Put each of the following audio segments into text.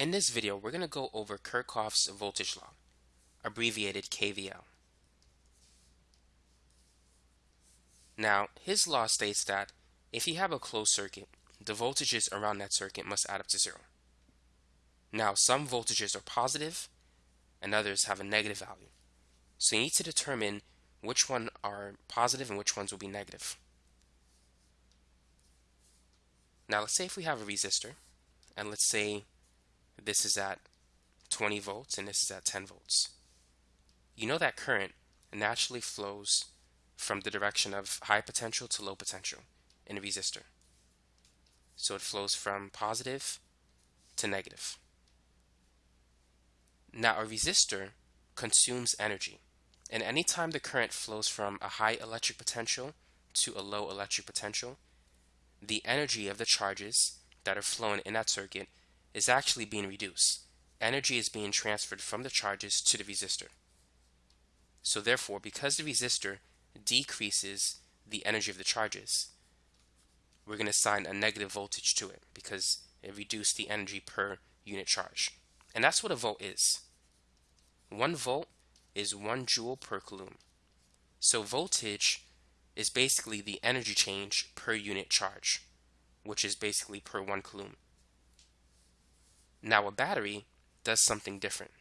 In this video, we're going to go over Kirchhoff's voltage law, abbreviated KVL. Now, his law states that if you have a closed circuit, the voltages around that circuit must add up to zero. Now, some voltages are positive and others have a negative value. So you need to determine which one are positive and which ones will be negative. Now, let's say if we have a resistor, and let's say this is at 20 volts and this is at 10 volts. You know that current naturally flows from the direction of high potential to low potential in a resistor. So it flows from positive to negative. Now a resistor consumes energy and anytime the current flows from a high electric potential to a low electric potential, the energy of the charges that are flowing in that circuit is actually being reduced. Energy is being transferred from the charges to the resistor. So therefore, because the resistor decreases the energy of the charges, we're going to assign a negative voltage to it because it reduced the energy per unit charge. And that's what a volt is. One volt is one joule per coulomb. So voltage is basically the energy change per unit charge, which is basically per one coulomb. Now a battery does something different.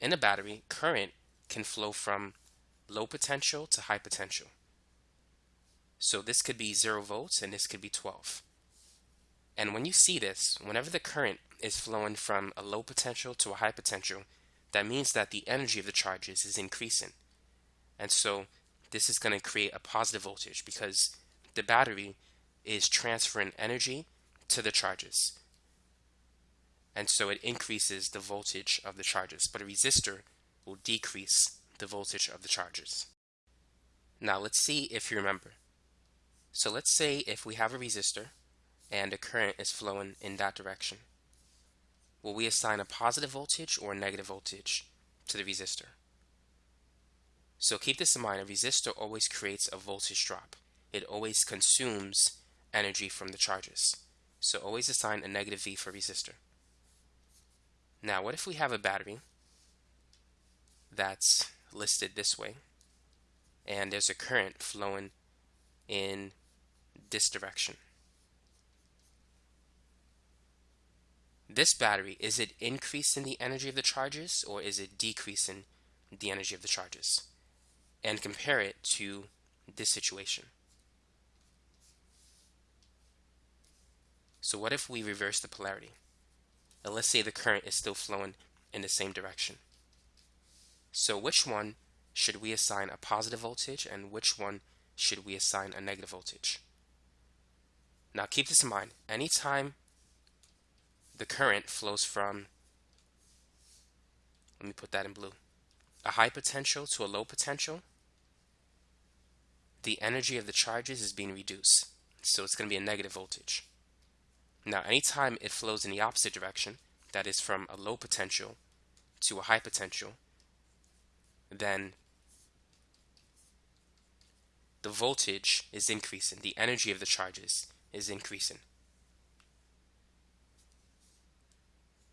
In a battery, current can flow from low potential to high potential. So this could be 0 volts and this could be 12. And when you see this, whenever the current is flowing from a low potential to a high potential, that means that the energy of the charges is increasing. And so this is going to create a positive voltage because the battery is transferring energy to the charges. And so it increases the voltage of the charges, but a resistor will decrease the voltage of the charges. Now let's see if you remember. So let's say if we have a resistor and a current is flowing in that direction. Will we assign a positive voltage or a negative voltage to the resistor? So keep this in mind, a resistor always creates a voltage drop. It always consumes energy from the charges. So always assign a negative V for resistor. Now what if we have a battery that's listed this way and there's a current flowing in this direction. This battery, is it increasing the energy of the charges or is it decreasing the energy of the charges? And compare it to this situation. So what if we reverse the polarity? And let's say the current is still flowing in the same direction. So which one should we assign a positive voltage and which one should we assign a negative voltage? Now keep this in mind. Anytime the current flows from, let me put that in blue, a high potential to a low potential, the energy of the charges is being reduced. So it's going to be a negative voltage. Now, anytime it flows in the opposite direction, that is from a low potential to a high potential, then the voltage is increasing, the energy of the charges is increasing.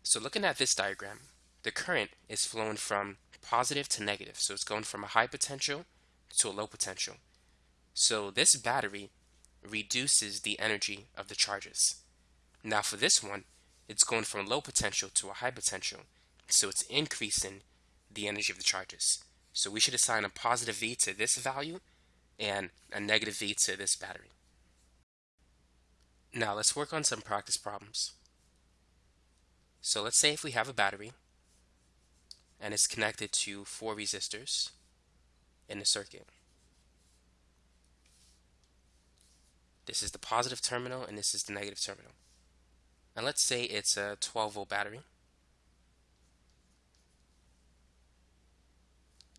So looking at this diagram, the current is flowing from positive to negative. So it's going from a high potential to a low potential. So this battery reduces the energy of the charges. Now for this one, it's going from a low potential to a high potential. So it's increasing the energy of the charges. So we should assign a positive V to this value and a negative V to this battery. Now let's work on some practice problems. So let's say if we have a battery and it's connected to four resistors in the circuit. This is the positive terminal and this is the negative terminal. And let's say it's a 12 volt battery.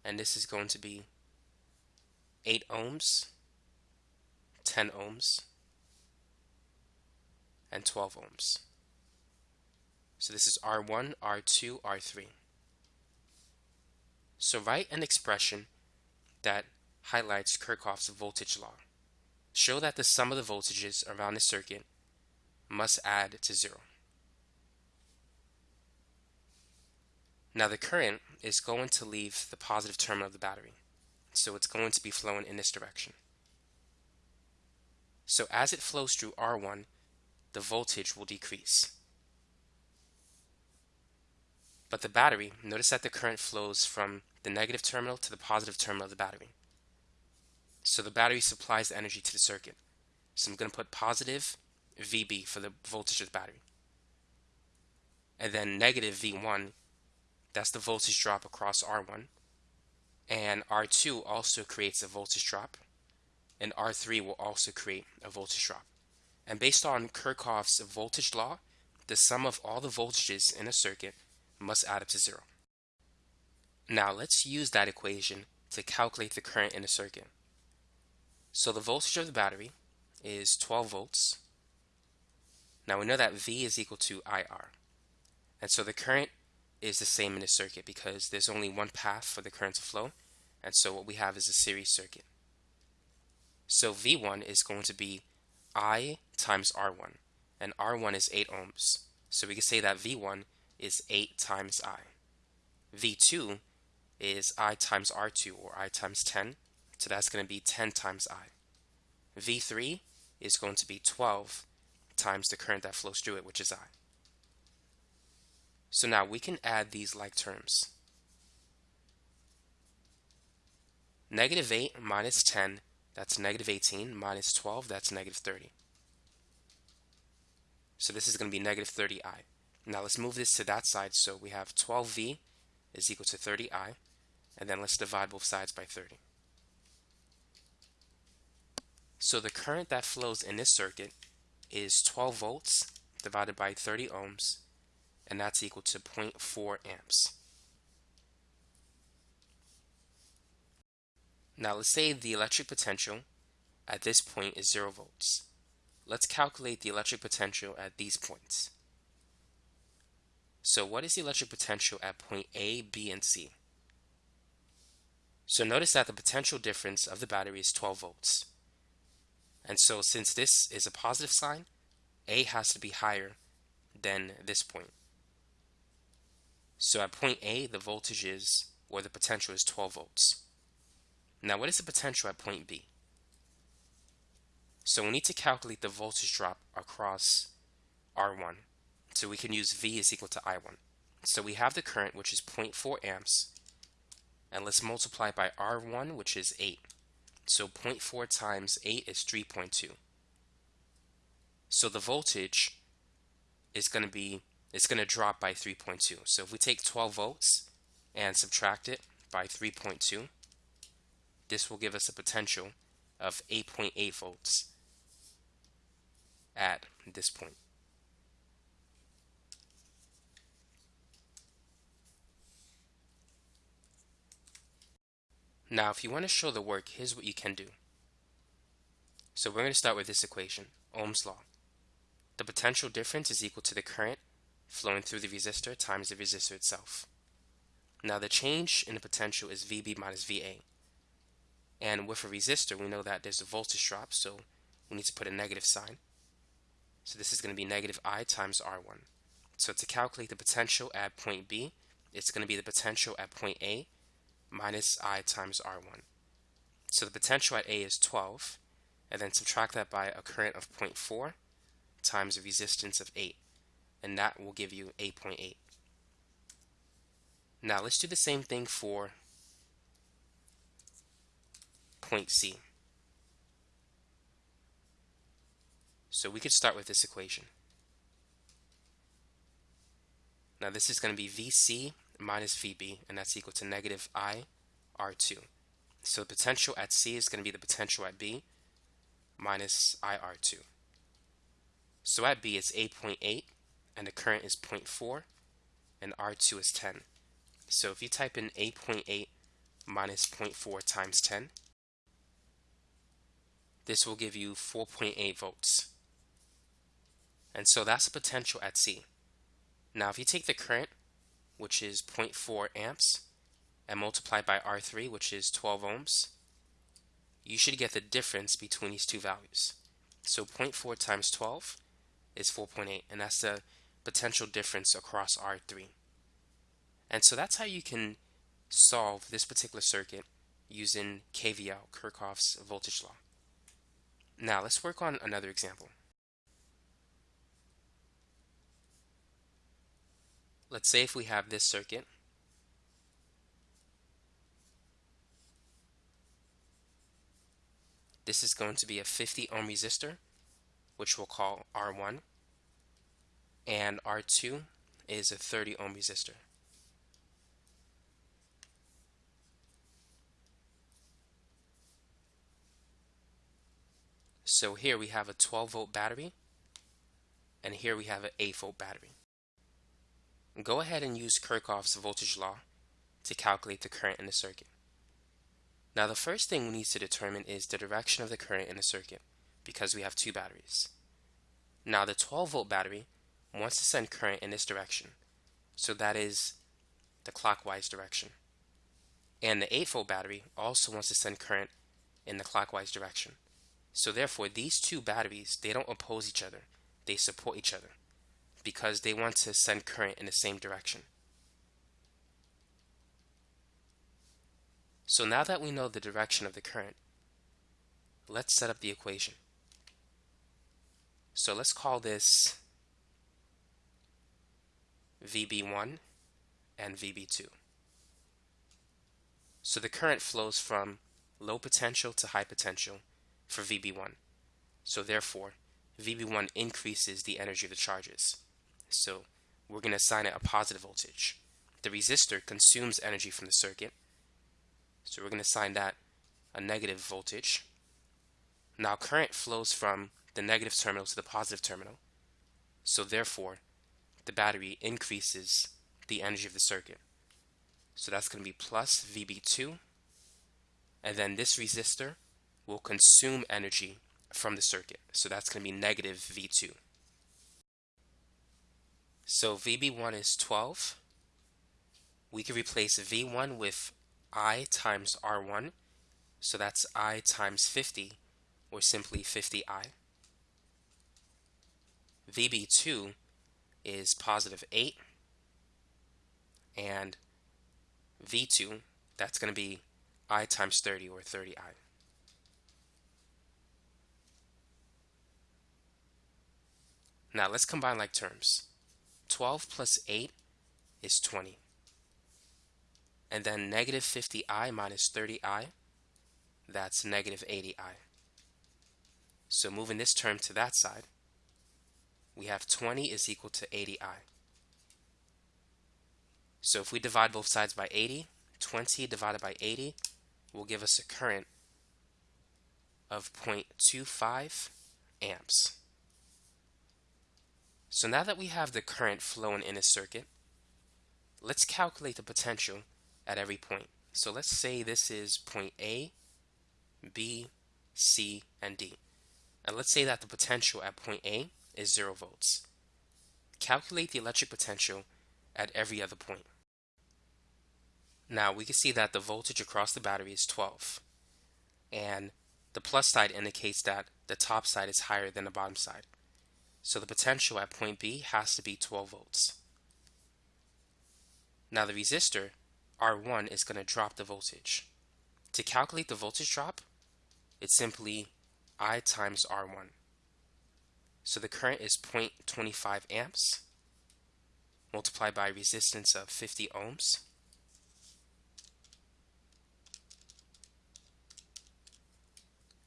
And this is going to be 8 ohms, 10 ohms, and 12 ohms. So this is R1, R2, R3. So write an expression that highlights Kirchhoff's voltage law. show that the sum of the voltages around the circuit must add to zero. Now the current is going to leave the positive terminal of the battery, so it's going to be flowing in this direction. So as it flows through R1, the voltage will decrease. But the battery, notice that the current flows from the negative terminal to the positive terminal of the battery. So the battery supplies the energy to the circuit. So I'm going to put positive VB for the voltage of the battery. And then negative V1, that's the voltage drop across R1. And R2 also creates a voltage drop. And R3 will also create a voltage drop. And based on Kirchhoff's voltage law, the sum of all the voltages in a circuit must add up to zero. Now let's use that equation to calculate the current in a circuit. So the voltage of the battery is 12 volts. Now we know that V is equal to IR. And so the current is the same in a circuit because there's only one path for the current to flow. And so what we have is a series circuit. So V1 is going to be I times R1. And R1 is 8 ohms. So we can say that V1 is 8 times I. V2 is I times R2 or I times 10. So that's going to be 10 times I. V3 is going to be 12 times the current that flows through it, which is I. So now we can add these like terms. Negative 8 minus 10, that's negative 18, minus 12, that's negative 30. So this is going to be negative 30i. Now let's move this to that side. So we have 12v is equal to 30i. And then let's divide both sides by 30. So the current that flows in this circuit is 12 volts divided by 30 ohms. And that's equal to 0.4 amps. Now let's say the electric potential at this point is 0 volts. Let's calculate the electric potential at these points. So what is the electric potential at point A, B, and C? So notice that the potential difference of the battery is 12 volts. And so since this is a positive sign, A has to be higher than this point. So at point A, the voltage is, or the potential is 12 volts. Now what is the potential at point B? So we need to calculate the voltage drop across R1. So we can use V is equal to I1. So we have the current, which is 0.4 amps, and let's multiply by R1, which is 8. So 0.4 times 8 is 3.2. So the voltage is going to be, it's going to drop by 3.2. So if we take 12 volts and subtract it by 3.2, this will give us a potential of 8.8 volts at this point. Now, if you want to show the work, here's what you can do. So we're going to start with this equation, Ohm's law. The potential difference is equal to the current flowing through the resistor times the resistor itself. Now the change in the potential is VB minus VA. And with a resistor, we know that there's a voltage drop, so we need to put a negative sign. So this is going to be negative I times R1. So to calculate the potential at point B, it's going to be the potential at point A minus I times R1. So the potential at A is 12, and then subtract that by a current of 0.4 times a resistance of 8, and that will give you 8.8. .8. Now let's do the same thing for point C. So we could start with this equation. Now this is going to be VC minus VB, and that's equal to negative I R2. So the potential at C is going to be the potential at B minus IR2. So at B it's 8.8 .8, and the current is 0.4 and R2 is 10. So if you type in 8.8 .8 minus 0.4 times 10, this will give you 4.8 volts. And so that's the potential at C. Now if you take the current which is 0.4 amps, and multiply by R3, which is 12 ohms, you should get the difference between these two values. So 0.4 times 12 is 4.8, and that's the potential difference across R3. And so that's how you can solve this particular circuit using KVL, Kirchhoff's voltage law. Now let's work on another example. Let's say if we have this circuit This is going to be a 50 ohm resistor, which we'll call R1, and R2 is a 30 ohm resistor. So here we have a 12 volt battery, and here we have an 8 volt battery. Go ahead and use Kirchhoff's voltage law to calculate the current in the circuit. Now the first thing we need to determine is the direction of the current in the circuit because we have two batteries. Now the 12 volt battery wants to send current in this direction. So that is the clockwise direction. And the 8 volt battery also wants to send current in the clockwise direction. So therefore these two batteries, they don't oppose each other. They support each other because they want to send current in the same direction. So now that we know the direction of the current, let's set up the equation. So let's call this VB1 and VB2. So the current flows from low potential to high potential for VB1. So therefore, VB1 increases the energy of the charges. So we're going to assign it a positive voltage. The resistor consumes energy from the circuit, so we're going to assign that a negative voltage. Now current flows from the negative terminal to the positive terminal. So therefore, the battery increases the energy of the circuit. So that's going to be plus VB2. And then this resistor will consume energy from the circuit. So that's going to be negative V2. So VB1 is 12. We can replace V1 with I times R1. So that's I times 50, or simply 50I. VB2 is positive 8. And V2, that's going to be I times 30, or 30I. Now let's combine like terms. 12 plus 8 is 20 and then negative 50i minus 30i, that's negative 80i. So moving this term to that side, we have 20 is equal to 80i. So if we divide both sides by 80, 20 divided by 80 will give us a current of 0.25 amps. So now that we have the current flowing in a circuit, let's calculate the potential at every point. So let's say this is point A, B, C, and D. And let's say that the potential at point A is 0 volts. Calculate the electric potential at every other point. Now we can see that the voltage across the battery is 12. And the plus side indicates that the top side is higher than the bottom side. So the potential at point B has to be 12 volts. Now the resistor R1 is going to drop the voltage. To calculate the voltage drop, it's simply I times R1. So the current is 0.25 amps multiplied by resistance of 50 ohms.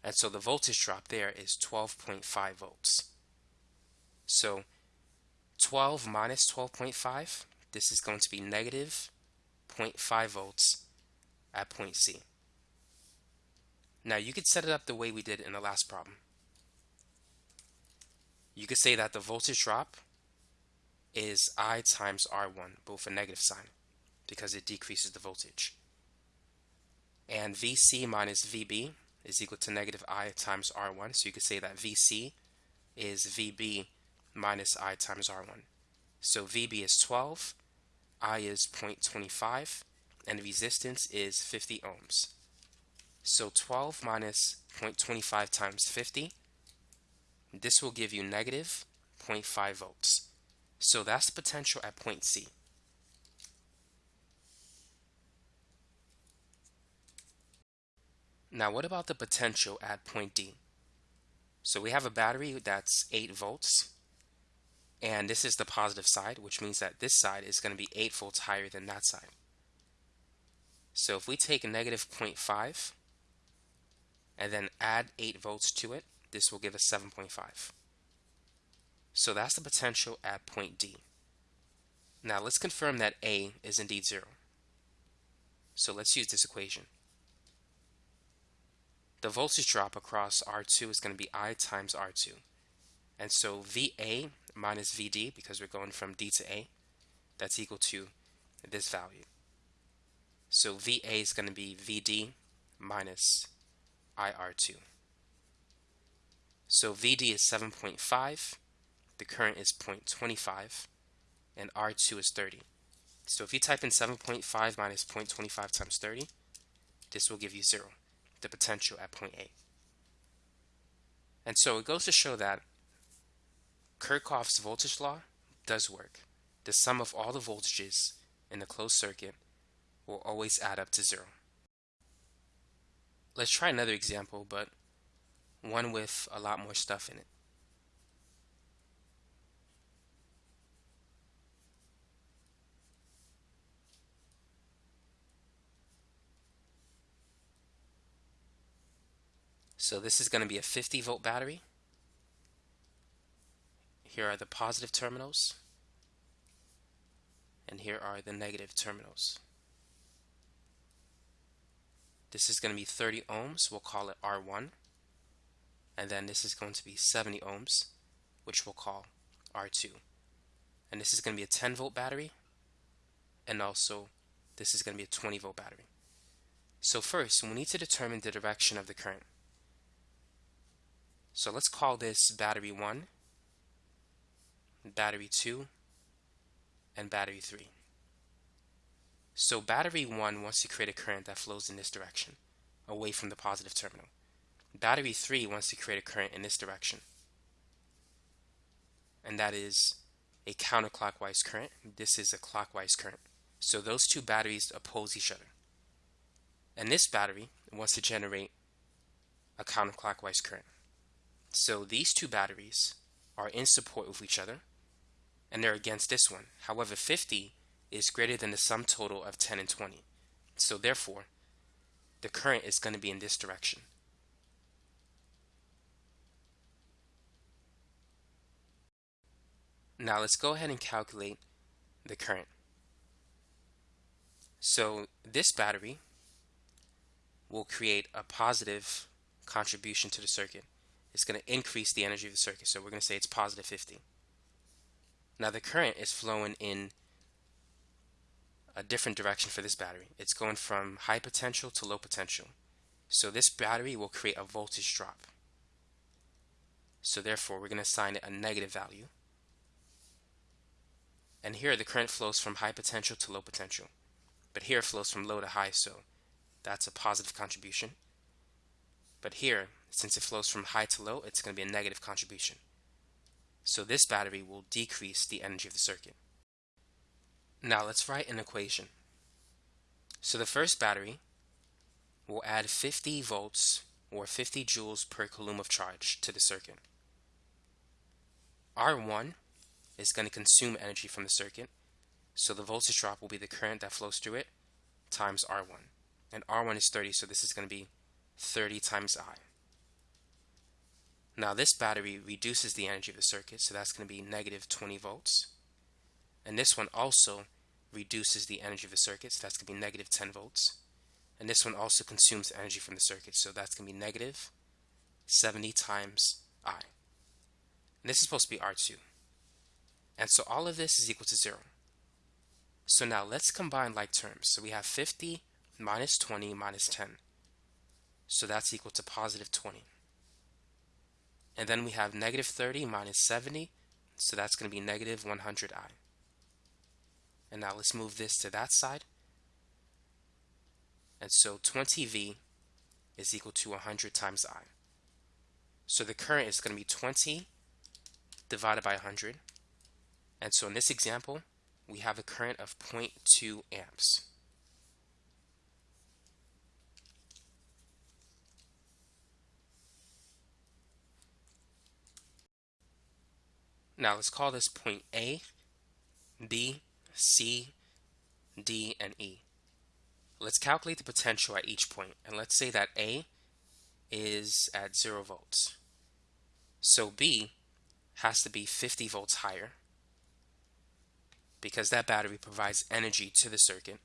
And so the voltage drop there is 12.5 volts. So 12 minus 12.5, this is going to be negative 0.5 volts at point C. Now you could set it up the way we did in the last problem. You could say that the voltage drop is I times R1, both a negative sign, because it decreases the voltage. And VC minus VB is equal to negative I times R1, so you could say that VC is VB minus I times R1. So VB is 12, I is 0.25 and resistance is 50 ohms. So 12 minus 0.25 times 50, this will give you negative 0.5 volts. So that's the potential at point C. Now what about the potential at point D? So we have a battery that's 8 volts and this is the positive side which means that this side is going to be 8 volts higher than that side. So if we take a negative 0.5 and then add 8 volts to it, this will give us 7.5. So that's the potential at point D. Now let's confirm that A is indeed 0. So let's use this equation. The voltage drop across R2 is going to be I times R2. And so VA minus VD, because we're going from D to A, that's equal to this value. So VA is going to be VD minus IR2. So VD is 7.5, the current is 0.25, and R2 is 30. So if you type in 7.5 minus 0.25 times 30, this will give you 0, the potential at point A. And so it goes to show that Kirchhoff's voltage law does work. The sum of all the voltages in the closed circuit will always add up to 0. Let's try another example, but one with a lot more stuff in it. So this is going to be a 50 volt battery. Here are the positive terminals. And here are the negative terminals. This is going to be 30 ohms. We'll call it R1 and then this is going to be 70 ohms which we'll call R2 and this is going to be a 10 volt battery and also this is going to be a 20 volt battery so first we need to determine the direction of the current so let's call this battery 1 battery 2 and battery 3 so battery 1 wants to create a current that flows in this direction away from the positive terminal Battery 3 wants to create a current in this direction. And that is a counterclockwise current. This is a clockwise current. So those two batteries oppose each other. And this battery wants to generate a counterclockwise current. So these two batteries are in support with each other and they're against this one. However, 50 is greater than the sum total of 10 and 20. So therefore, the current is going to be in this direction. Now let's go ahead and calculate the current. So this battery will create a positive contribution to the circuit. It's going to increase the energy of the circuit. So we're going to say it's positive 50. Now the current is flowing in a different direction for this battery. It's going from high potential to low potential. So this battery will create a voltage drop. So therefore we're going to assign it a negative value. And here the current flows from high potential to low potential. But here it flows from low to high, so that's a positive contribution. But here, since it flows from high to low, it's going to be a negative contribution. So this battery will decrease the energy of the circuit. Now let's write an equation. So the first battery will add 50 volts or 50 joules per coulomb of charge to the circuit. R1 is going to consume energy from the circuit. So the voltage drop will be the current that flows through it times R1. And R1 is 30, so this is going to be 30 times I. Now this battery reduces the energy of the circuit, so that's going to be negative 20 volts. And this one also reduces the energy of the circuit, so that's going to be negative 10 volts. And this one also consumes energy from the circuit, so that's going to be negative 70 times I. And this is supposed to be R2. And so all of this is equal to 0. So now let's combine like terms. So we have 50 minus 20 minus 10. So that's equal to positive 20. And then we have negative 30 minus 70. So that's going to be negative 100i. And now let's move this to that side. And so 20v is equal to 100 times I. So the current is going to be 20 divided by 100. And so in this example, we have a current of 0.2 amps. Now let's call this point A, B, C, D, and E. Let's calculate the potential at each point, and let's say that A is at 0 volts. So B has to be 50 volts higher because that battery provides energy to the circuit.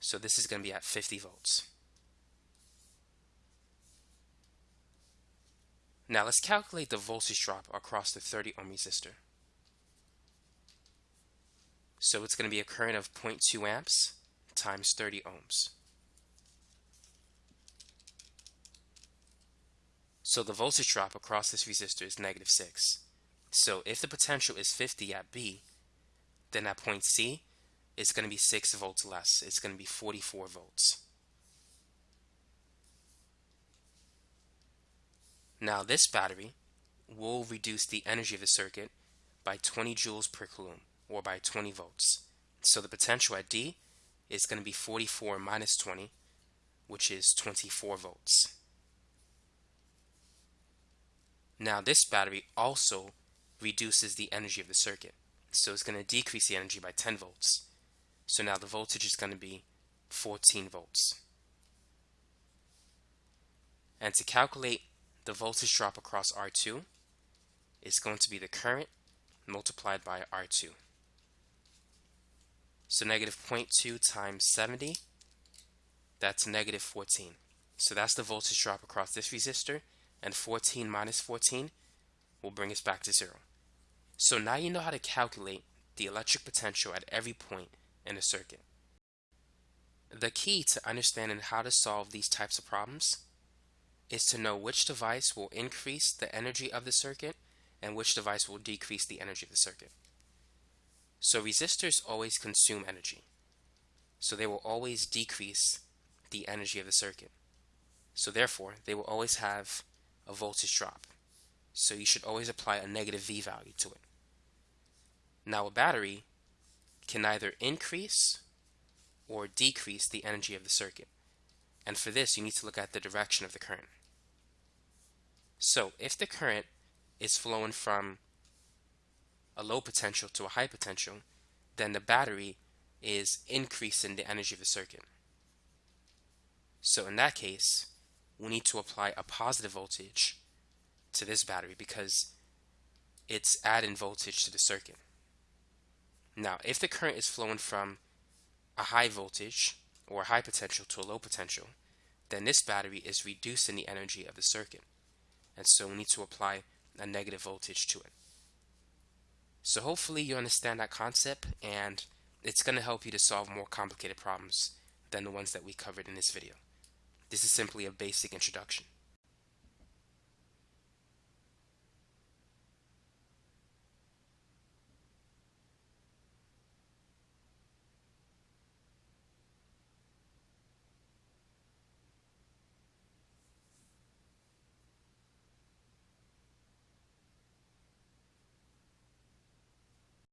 So this is going to be at 50 volts. Now let's calculate the voltage drop across the 30 ohm resistor. So it's going to be a current of 0.2 amps times 30 ohms. So the voltage drop across this resistor is negative 6. So if the potential is 50 at B, then at point C, it's going to be 6 volts less. It's going to be 44 volts. Now this battery will reduce the energy of the circuit by 20 joules per coulomb or by 20 volts. So the potential at D is going to be 44 minus 20 which is 24 volts. Now this battery also reduces the energy of the circuit. So it's going to decrease the energy by 10 volts. So now the voltage is going to be 14 volts. And to calculate the voltage drop across R2 is going to be the current multiplied by R2. So negative 0.2 times 70, that's negative 14. So that's the voltage drop across this resistor, and 14 minus 14 will bring us back to zero. So now you know how to calculate the electric potential at every point in a circuit. The key to understanding how to solve these types of problems is to know which device will increase the energy of the circuit and which device will decrease the energy of the circuit. So resistors always consume energy. So they will always decrease the energy of the circuit. So therefore, they will always have a voltage drop. So you should always apply a negative V value to it. Now a battery can either increase or decrease the energy of the circuit. And for this, you need to look at the direction of the current. So if the current is flowing from a low potential to a high potential, then the battery is increasing the energy of the circuit. So in that case, we need to apply a positive voltage to this battery because it's adding voltage to the circuit. Now, if the current is flowing from a high voltage or high potential to a low potential, then this battery is reducing the energy of the circuit. And so we need to apply a negative voltage to it. So hopefully you understand that concept and it's going to help you to solve more complicated problems than the ones that we covered in this video. This is simply a basic introduction.